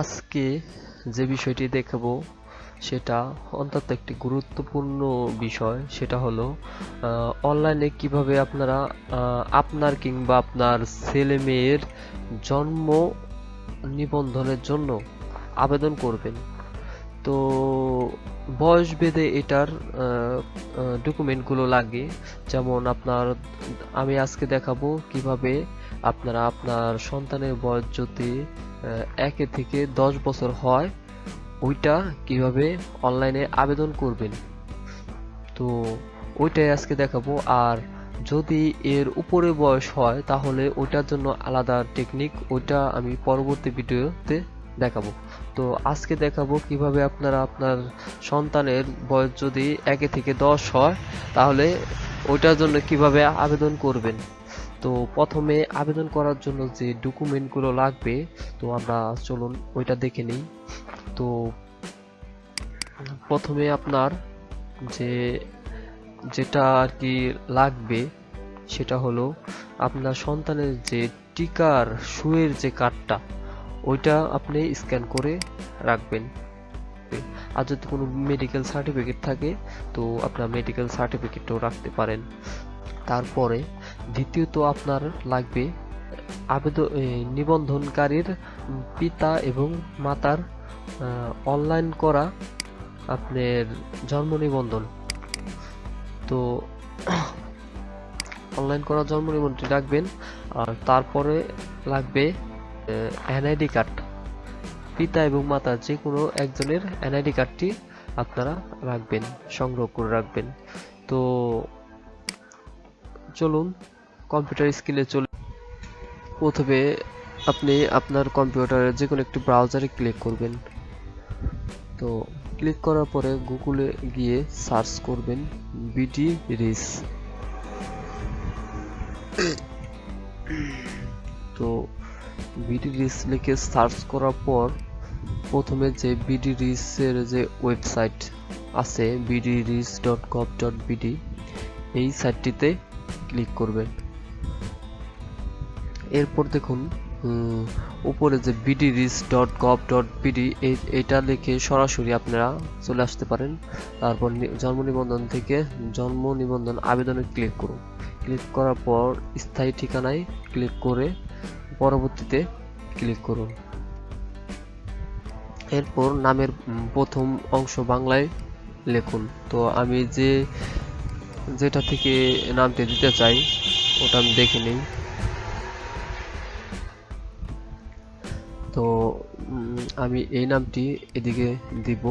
আজকে যে বিষয়টি দেখাবো, সেটা অন্তত একটি গুরুত্বপূর্ণ বিষয়। সেটা হলো অনলাইনে কীভাবে আপনারা আপনার কিংবা আপনার ছেলে মেয়ের জন্ম নিবন্ধনের জন্য আবেদন করবেন। তো বয়স ভেদে এটার ডকুমেন্টগুলো লাগে। যেমন আপনার, আমি আজকে দেখাবো কীভাবে আপনারা আপনার সন্তানের বয়স যদি একে থেকে দশ বছর হয়, ওইটা কীভাবে অনলাইনে আবেদন করবেন? তো ওইটাই আজকে দেখাবো। আর যদি এর উপরে বয়স হয়, তাহলে ওইটার জন্য আলাদা টেকনিক ওইটা আমি পরবর্তী ভিডিওতে দেখাবো। তো আজকে দেখাবো কীভাবে আপনারা আপনার সন্তানের বয়স যদি একে থেকে দশ হয়, তাহলে ওইটার জন্য কীভাবে আবেদন করবেন। তো প্রথমে আবেদন করার জন্য যে ডকুমেন্টগুলো লাগবে, তো আমরা চলুন ওইটা দেখে নিই। তো প্রথমে আপনার যে, যেটা আর কি লাগবে, সেটা হলো আপনার সন্তানের যে টিকার সুয়ের যে কার্ডটা, ওইটা আপনি স্ক্যান করে রাখবেন। আর যদি কোনো মেডিকেল সার্টিফিকেট থাকে, তো আপনার মেডিকেল সার্টিফিকেটও রাখতে পারেন। তারপরে দ্বিতীয়ত আপনার লাগবে আবেদন নিবন্ধনকারীর পিতা এবং মাতার অনলাইন করা আপনার জন্ম নিবন্ধন। তো অনলাইন করা জন্ম নিবন্ধনটি রাখবেন, আর তারপরে লাগবে এনআইডি কার্ড পিতা এবং মাতা যে কোনো একজনের এনআইডি কার্ডটি আপনারা রাখবেন, সংগ্রহ করে রাখবেন। তো চলুন কম্পিউটার স্ক্রিনে চলে প্রথমে আপনি আপনার কম্পিউটারের যে কোনো একটি ব্রাউজারে ক্লিক করবেন। তো ক্লিক করার পরে গুগলে গিয়ে সার্চ করবেন বিডি রিস তো বিডি রিস লিখে সার্চ করার পর প্রথমে যে বিডি রিসের যে ওয়েবসাইট আছে BD RIS dot gov dot BD এই সাইটটিতে ক্লিক করবেন। এরপর দেখুন উপরে যে BD RIS dot gov dot BD এটা লিখে সরাসরি আপনারা চলে আসতে পারেন। তারপর জন্ম নিবন্ধন থেকে জন্ম নিবন্ধন আবেদনে ক্লিক করুন। ক্লিক করার পর স্থায়ী ঠিকানায় ক্লিক করে পরবর্তীতে ক্লিক করুন। এরপর নামের প্রথম অংশ বাংলায় লিখুন। তো আমি যে, যেটা থেকে নামটি দিতে চাই, ওটা আমি দেখে নিই। আমি এই নামটি এদিকে দিব।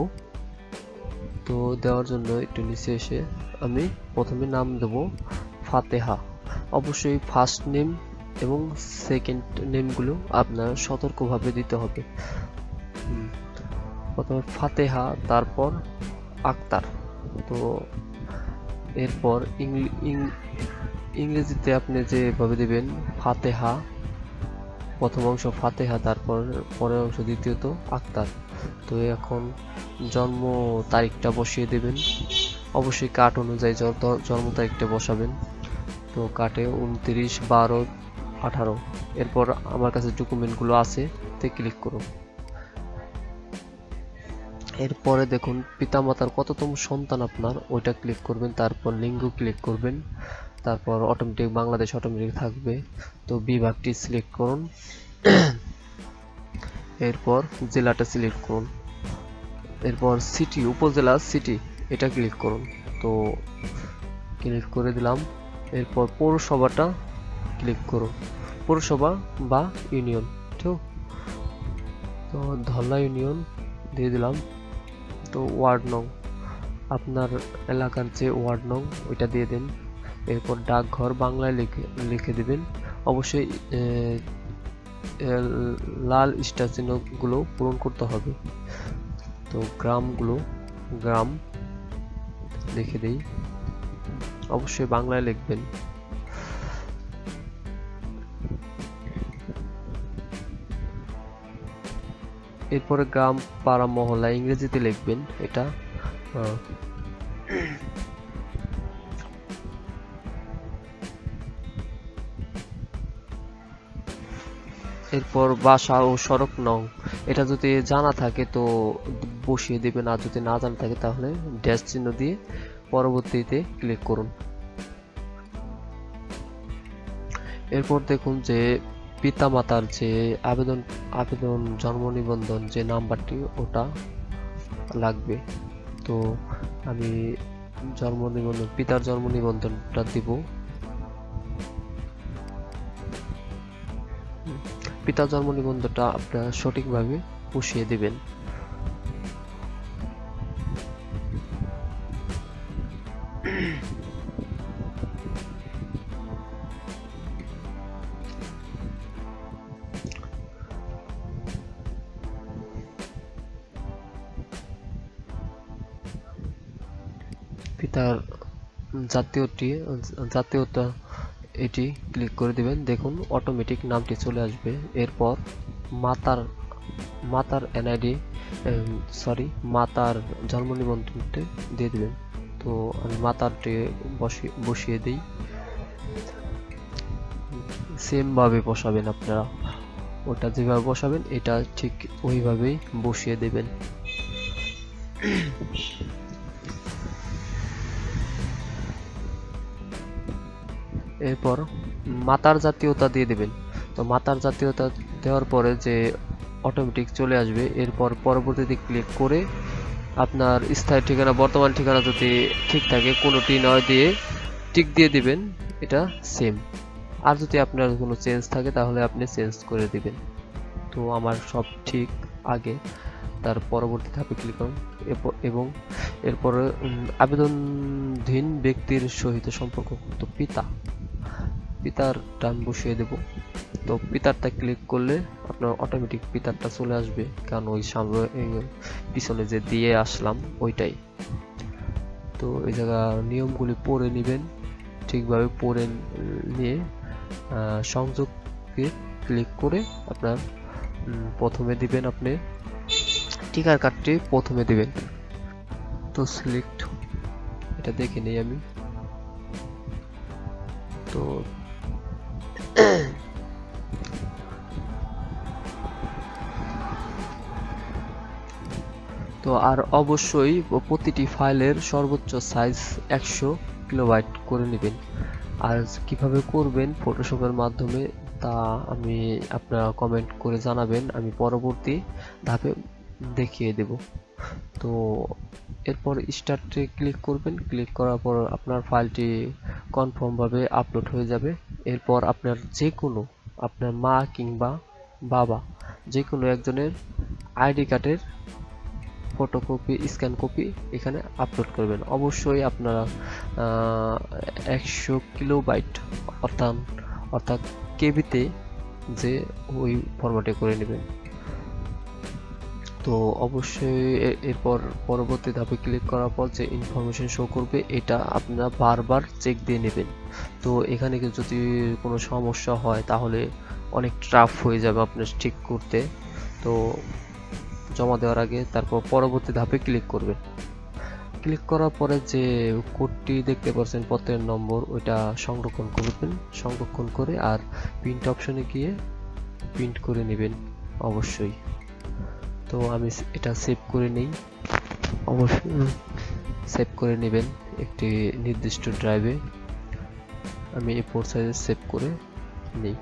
তো দেওয়ার জন্য একটু নিচে এসে আমি প্রথমে নাম দেব ফাতেহা। অবশ্যই ফার্স্ট নেম এবং সেকেন্ড নেমগুলো আপনার সতর্কভাবে দিতে হবে। প্রথমে ফাতেহা, তারপর আক্তার। তো এরপর ইংরেজিতে আপনি যেভাবে দিবেন, ফাতেহা প্রথম অংশ ফাতেহা, তারপর পরের অংশ দ্বিতীয়ত আক্তার। তো এখন জন্ম তারিখটা বসিয়ে দেবেন। অবশ্যই কাট অনুযায়ী জন্ম তারিখটা বসাবেন। তো কাটে উনত্রিশ, বারো, আঠারো। এরপর আমার কাছে ডকুমেন্টগুলো আছে, তে ক্লিক করুন। এরপরে দেখুন, পিতামাতার কততম সন্তান আপনার, ওইটা ক্লিক করবেন, তারপর লিঙ্গ ক্লিক করবেন। তারপর অটোমেটিক বাংলাদেশ অটোমেটিক থাকবে। তো বিভাগটি সিলেক্ট করুন। এরপর জেলাটা সিলেক্ট করুন। এরপর সিটি উপজেলা সিটি এটা ক্লিক করুন। তো ক্লিক করে দিলাম। এরপর পৌরসভাটা ক্লিক করুন। পৌরসভা বা ইউনিয়ন ঠিক তো ধলা ইউনিয়ন দিয়ে দিলাম। তো ওয়ার্ড নং আপনার এলাকার যে ওয়ার্ড নং ওইটা দিয়ে দেন। এরপর ডাকঘর বাংলায় লিখে লিখে দিবেন। অবশ্যই লাল স্টার চিহ্নগুলো পূরণ করতে হবে। তো গ্রামগুলো, গ্রাম লিখে দিই। অবশ্যই বাংলায় লিখবেন। এরপরে গ্রাম পাড়া মহল্লা ইংরেজিতে লিখবেন এটা। এরপর বাসা ও সড়ক নং এটা যদি জানা থাকে তো বসিয়ে দেবেন, আর যদি না জানা থাকে তাহলে ড্যাশ চিহ্ন দিয়ে পরবর্তীতে ক্লিক করুন। এরপর দেখুন যে পিতামাতার যে আবেদন আবেদন, জন্ম নিবন্ধন যে নাম্বারটি, ওটা লাগবে। তো আমি জন্ম নিবন্ধন, পিতার জন্ম নিবন্ধনটা দিব। পিতার জন্ম নিবন্ধনটা আপনারা সঠিকভাবে বসিয়ে দিবেন। পিতার জাতীয়টি জাতীয়তা এটি ক্লিক করে দিবেন। দেখুন অটোমেটিক নামটি চলে আসবে। এরপর মাতার মাতার এনআইডি সরি মাতার জন্ম নিবন্ধনটি দিয়ে দিবেন। তো আমি মাতারটি বসিয়ে বসিয়ে দিই। সেম ভাবে বসাবেন আপনারা। ওটা যেভাবে বসাবেন, এটা ঠিক ওইভাবেই বসিয়ে দেবেন। এরপর মাতার জাতীয়তা দিয়ে দেবেন। তো মাতার জাতীয়তা দেওয়ার পরে যে অটোমেটিক চলে আসবে, এরপর পরবর্তীতে ক্লিক করে আপনার স্থায়ী ঠিকানা, বর্তমান ঠিকানা যদি ঠিক থাকে, কোনোটি নয় দিয়ে টিক দিয়ে দিবেন, এটা সেম আর যদি আপনার কোনো চেঞ্জ থাকে, তাহলে আপনি চেঞ্জ করে দিবেন। তো আমার সব ঠিক আগে। তার পরবর্তী ধাপে ক্লিক করুন এবং এরপরে আবেদনধীন ব্যক্তির সহিত সম্পর্কযুক্ত পিতা। পিতার টান বসিয়ে দেব। তো পিতারটা ক্লিক করলে আপনার অটোমেটিক পিতারটা চলে আসবে। কারণ ওই সামনে পিছনে যে দিয়ে আসলাম, ওইটাই। তো এই জায়গা নিয়মগুলি পড়ে নেবেন, ঠিকভাবে পড়ে নিয়ে সংযোগকে ক্লিক করে আপনার প্রথমে দিবেন আপনি, টিকার কার্ডটি প্রথমে দিবেন। তো সিলেক্ট এটা দেখে নেই আমি। তো তো আর অবশ্যই প্রতিটি ফাইলের সর্বোচ্চ সাইজ একশো কিলোবাইট করে নেবেন। আর কীভাবে করবেন ফটোশপের মাধ্যমে তা আমি আপনারা কমেন্ট করে জানাবেন। আমি পরবর্তী ধাপে দেখিয়ে দেব। তো এরপর স্টার্টে ক্লিক করবেন। ক্লিক করার পর আপনার ফাইলটি কনফার্মভাবে আপলোড হয়ে যাবে। এরপর আপনার যে কোনো আপনার মা কিংবা বাবা যে কোনো একজনের আইডি কার্ডের ফটোকপি স্ক্যান কপি এখানে আপলোড করবেন। অবশ্যই আপনারা একশো কিলোবাইট অর্থাৎ অর্থাৎ কেবিতে যে ওই ফরম্যাটে করে নেবেন। তো অবশ্যই এরপর পরবর্তী ধাপে ক্লিক করার পর যে ইনফরমেশন শো করবে, এটা আপনারা বারবার চেক দিয়ে নেবেন। তো এখানে যদি কোনো সমস্যা হয়, তাহলে অনেক ট্রাফ হয়ে যাবে আপনার ঠিক করতে। তো জমা দেওয়ার আগে তারপর পরবর্তী ধাপে ক্লিক করবেন ক্লিক করার পরে যে কোডটি দেখতে পাচ্ছেন পত্রের নম্বর, ওইটা সংরক্ষণ করবেন। সংরক্ষণ করে আর প্রিন্ট অপশনে গিয়ে প্রিন্ট করে নেবেন অবশ্যই। তো আমি এটা সেভ করে নেই। অবশ্যই সেভ করে নেবেন একটি নির্দিষ্ট ড্রাইভে আমি এই ফোর সাইজে সেভ করে নিই।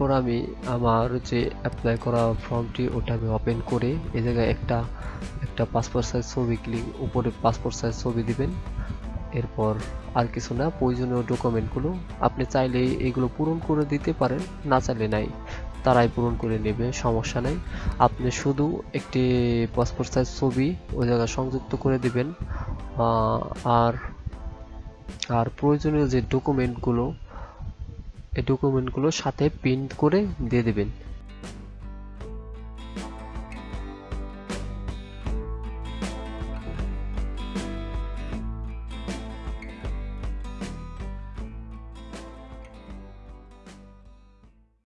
এরপর আমি আমার যে অ্যাপ্লাই করা ফর্মটি ওটা আমি ওপেন করে এ জায়গায় একটা একটা পাসপোর্ট সাইজ ছবি ক্লিক উপরে পাসপোর্ট সাইজ ছবি দিবেন। এরপর আর কিছু না, প্রয়োজনীয় ডকুমেন্টগুলো আপনি চাইলে এগুলো পূরণ করে দিতে পারেন, না চাইলে নাই। তারাই পূরণ করে নেবে, সমস্যা নেই। আপনি শুধু একটি পাসপোর্ট সাইজ ছবি ওই জায়গায় সংযুক্ত করে দিবেন। আর আর প্রয়োজনীয় যে ডকুমেন্টগুলো এই ডকুমেন্টগুলো সাথে প্রিন্ট করে দিয়ে দেবেন।